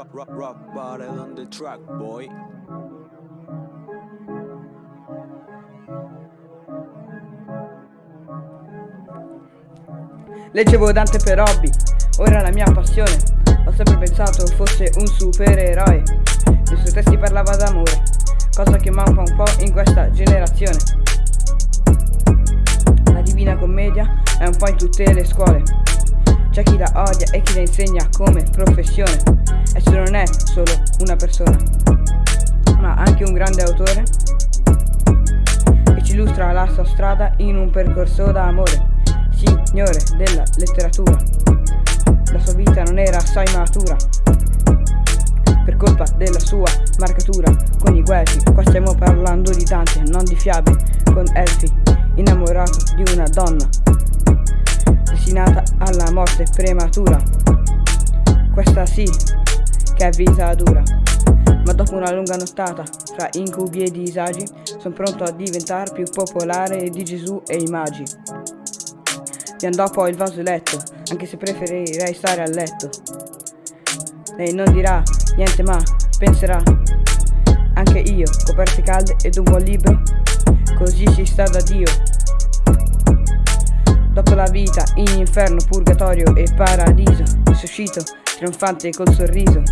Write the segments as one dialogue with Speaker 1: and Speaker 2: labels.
Speaker 1: rock, rock, rock body on the track, boy.
Speaker 2: Leggevo Dante per hobby, ora la mia passione. Ho sempre pensato fosse un supereroe. Nei suoi testi parlava d'amore, cosa che manca un po' in questa generazione. La Divina Commedia è un po' in tutte le scuole. C'è chi la odia e chi la insegna come professione. Esso non è solo una persona, ma anche un grande autore che ci illustra la sua strada in un percorso d'amore signore della letteratura. La sua vita non era assai matura, per colpa della sua marcatura con i guelfi. Qua stiamo parlando di Dante, non di fiabe, con Elfi, innamorato di una donna, destinata alla morte prematura. Questa sì, che è vita dura. Ma dopo una lunga nottata, fra incubi e disagi, sono pronto a diventare più popolare di Gesù e i magi. Vi andò poi il vaso letto, anche se preferirei stare a letto. Lei non dirà niente ma penserà, anche io, coperte calde ed un buon libro, così si sta da Dio. Dopo la vita in inferno, purgatorio e paradiso, risuscito, trionfante col sorriso.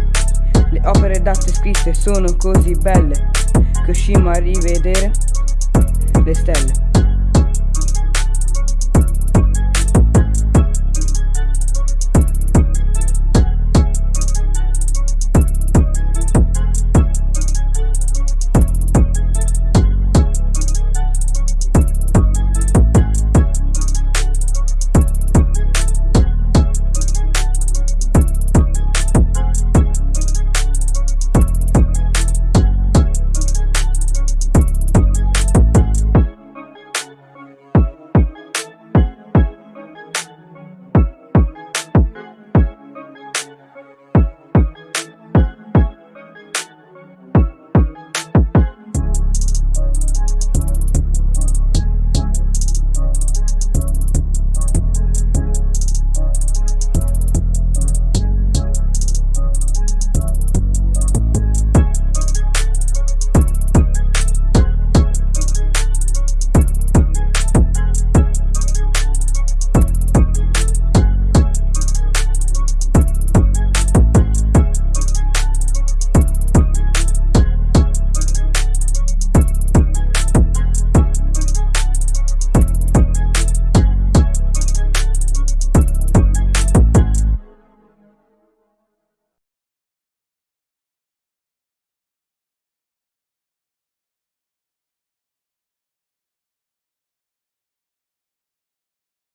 Speaker 2: Le opere date scritte sono così belle che uscimmo a rivedere le stelle.